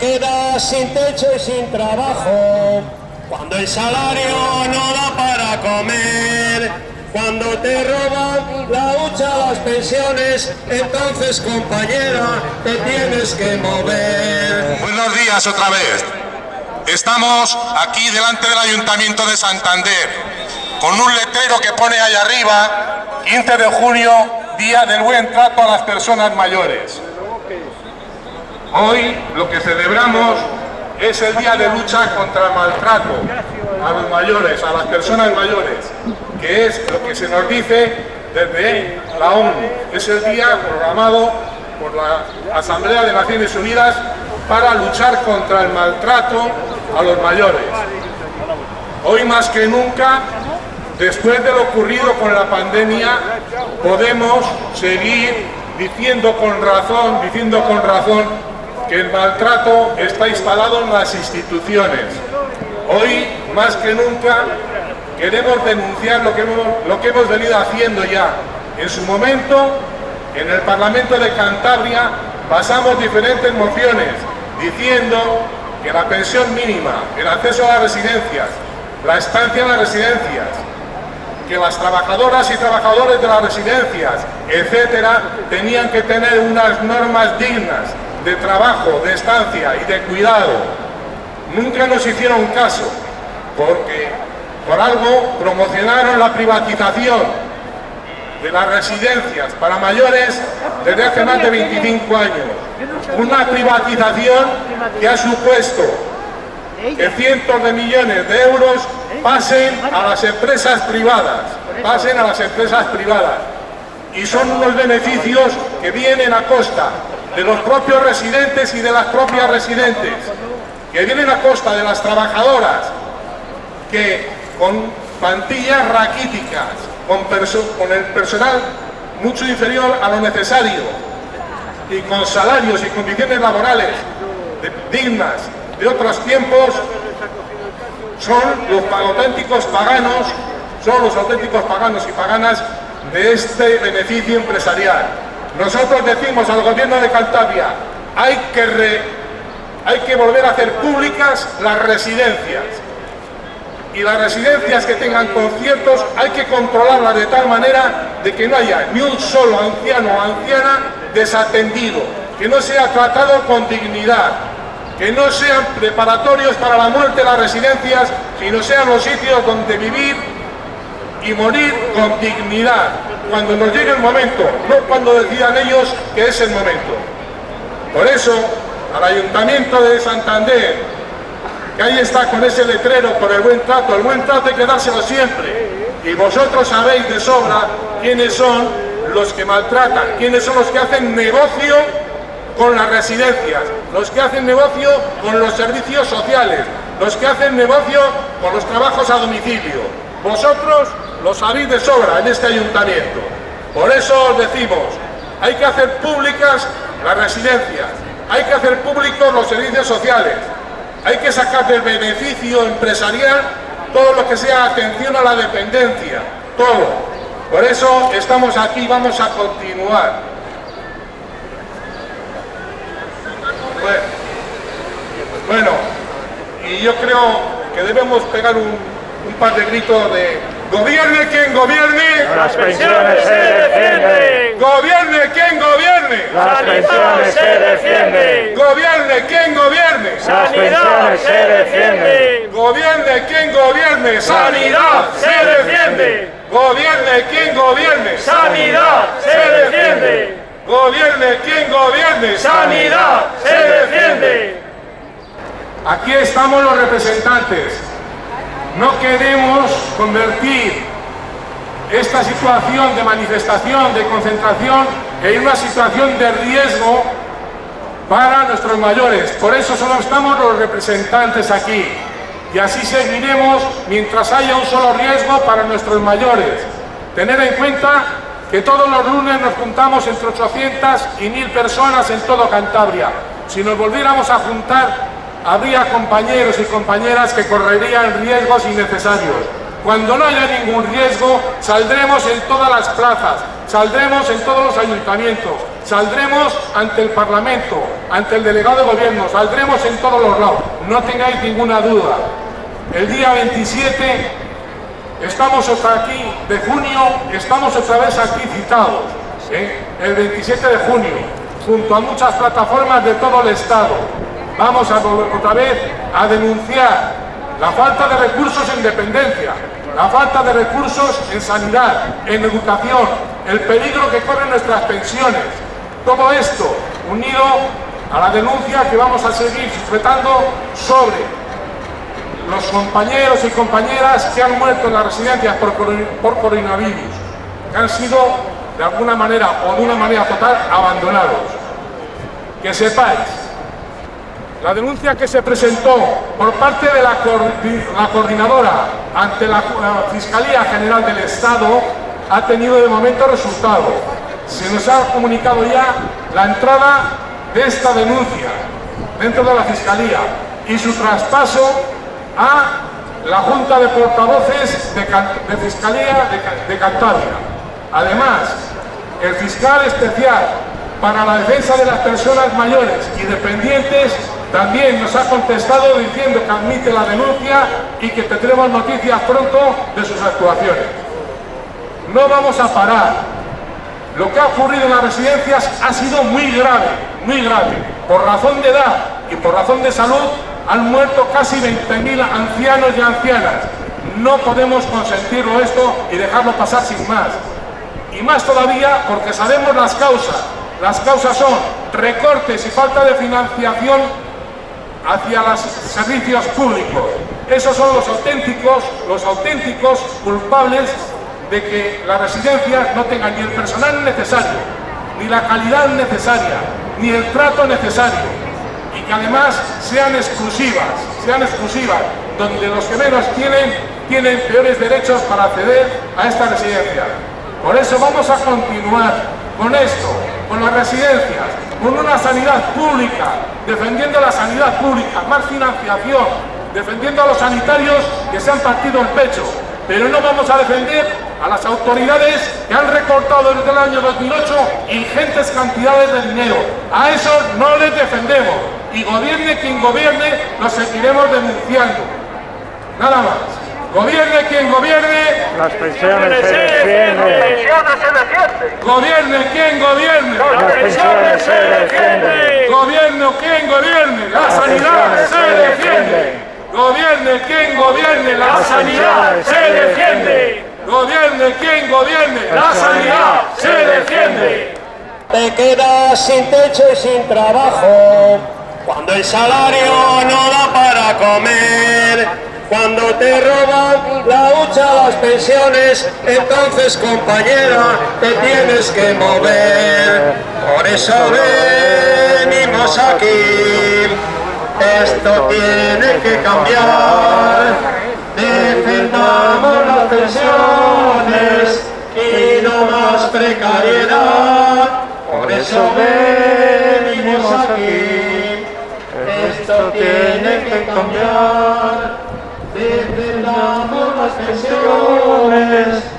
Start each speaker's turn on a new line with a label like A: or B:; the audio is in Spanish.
A: quedas sin techo y sin trabajo, cuando el salario no da para comer, cuando te roban la hucha, las pensiones, entonces compañera, te tienes que mover.
B: Buenos días otra vez. Estamos aquí delante del Ayuntamiento de Santander con un letrero que pone ahí arriba 15 de junio, Día del Buen Trato a las Personas Mayores. Hoy lo que celebramos es el día de lucha contra el maltrato a los mayores, a las personas mayores, que es lo que se nos dice desde la ONU. Es el día programado por la Asamblea de Naciones Unidas para luchar contra el maltrato a los mayores. Hoy más que nunca, después de lo ocurrido con la pandemia, podemos seguir diciendo con razón, diciendo con razón que el maltrato está instalado en las instituciones. Hoy, más que nunca, queremos denunciar lo que hemos, venido haciendo ya. En su momento, en el Parlamento de Cantabria, pasamos diferentes mociones diciendo que la pensión mínima, el acceso a las residencias, la estancia en las residencias, que las trabajadoras y trabajadores de las residencias, etcétera, tenían que tener unas normas dignas, de trabajo, de estancia y de cuidado, nunca nos hicieron caso, porque por algo promocionaron la privatización de las residencias para mayores desde hace más de 25 años. Una privatización que ha supuesto que cientos de millones de euros pasen a las empresas privadas, pasen a las empresas privadas. Y son unos beneficios que vienen a costa de los propios residentes y de las propias residentes, que vienen a costa de las trabajadoras, que con plantillas raquíticas, con, el personal mucho inferior a lo necesario, y con salarios y condiciones laborales dignas de otros tiempos, son los auténticos paganos, son los auténticos paganos y paganas de este beneficio empresarial. Nosotros decimos al gobierno de Cantabria, hay que, hay que volver a hacer públicas las residencias. Y las residencias que tengan conciertos hay que controlarlas de tal manera de que no haya ni un solo anciano o anciana desatendido, que no sea tratado con dignidad, que no sean preparatorios para la muerte las residencias, sino sean los sitios donde vivir y morir con dignidad, cuando nos llegue el momento, no cuando decidan ellos que es el momento. Por eso, al Ayuntamiento de Santander, que ahí está con ese letrero por el buen trato, el buen trato hay que dárselo siempre. Y vosotros sabéis de sobra quiénes son los que maltratan, quiénes son los que hacen negocio con las residencias, los que hacen negocio con los servicios sociales, los que hacen negocio con los trabajos a domicilio. Vosotros lo sabéis de sobra en este ayuntamiento. Por eso os decimos, hay que hacer públicas las residencias, hay que hacer públicos los servicios sociales, hay que sacar del beneficio empresarial todo lo que sea atención a la dependencia, todo. Por eso estamos aquí, vamos a continuar. Bueno, y yo creo que debemos pegar un, un par de gritos de Gobierne quien gobierne.
C: Las pensiones se defienden.
B: Gobierne quien gobierne.
C: Las pensiones se defienden.
B: Gobierne quien gobierne.
C: Sanidad se defiende.
B: Gobierne quien gobierne.
C: Sanidad se defiende.
B: Gobierne quien gobierne.
C: Sanidad se defiende.
B: Gobierne quien gobierne.
C: Sanidad se defiende.
B: Aquí estamos los representantes no queremos convertir esta situación de manifestación, de concentración, en una situación de riesgo para nuestros mayores. Por eso solo estamos los representantes aquí. Y así seguiremos mientras haya un solo riesgo para nuestros mayores. Tener en cuenta que todos los lunes nos juntamos entre 800 y 1000 personas en todo Cantabria. Si nos volviéramos a juntar habría compañeros y compañeras que correrían riesgos innecesarios. Cuando no haya ningún riesgo, saldremos en todas las plazas, saldremos en todos los ayuntamientos, Saldremos ante el Parlamento, ante el delegado de gobierno, saldremos en todos los lados, no tengáis ninguna duda. El día 27 estamos otra aquí de junio, estamos otra vez aquí citados, ¿eh? el 27 de junio, junto a muchas plataformas de todo el Estado. Vamos otra vez a denunciar la falta de recursos en dependencia, la falta de recursos en sanidad, en educación, el peligro que corren nuestras pensiones. Todo esto unido a la denuncia que vamos a seguir sujetando sobre los compañeros y compañeras que han muerto en las residencias por, por coronavirus, que han sido de alguna manera o de una manera total abandonados. Que sepáis la denuncia que se presentó por parte de la, coordinadora ante la, Fiscalía General del Estado ha tenido de momento resultado. Se nos ha comunicado ya la entrada de esta denuncia dentro de la Fiscalía y su traspaso a la Junta de Portavoces de, Fiscalía de, de Cantabria. Además, el fiscal especial para la defensa de las personas mayores y dependientes también nos ha contestado diciendo que admite la denuncia y que tendremos noticias pronto de sus actuaciones. No vamos a parar. Lo que ha ocurrido en las residencias ha sido muy grave, muy grave. Por razón de edad y por razón de salud han muerto casi 20.000 ancianos y ancianas. No podemos consentirlo esto y dejarlo pasar sin más. Y más todavía porque sabemos las causas. Las causas son recortes y falta de financiación hacia los servicios públicos. Esos son los auténticos, los auténticos culpables de que las residencias no tengan ni el personal necesario, ni la calidad necesaria, ni el trato necesario y que además sean exclusivas, sean exclusivas, donde los que menos tienen, tienen peores derechos para acceder a esta residencia. Por eso vamos a continuar con esto, con las residencias, con una sanidad pública, defendiendo la sanidad pública, más financiación, defendiendo a los sanitarios que se han partido el pecho, pero no vamos a defender a las autoridades que han recortado desde el año 2008 ingentes cantidades de dinero. A esos no les defendemos y gobierne quien gobierne, los seguiremos denunciando. Nada más. Gobierne quien gobierne.
C: Las pensiones se defienden.
B: Gobierne quien gobierne.
C: Las pensiones se defienden.
B: Gobierne quien gobierne. La sanidad se defiende. Gobierne quien gobierne. La sanidad se defiende. Gobierne quien gobierne. La sanidad se defiende.
A: Te quedas sin techo y sin trabajo. Cuando el salario no da para comer cuando te roban la hucha, las pensiones, entonces compañera, te tienes que mover. Por eso venimos aquí, esto tiene que cambiar. Defendamos las pensiones y no más precariedad. Por eso venimos aquí, esto tiene que cambiar de las manifestaciones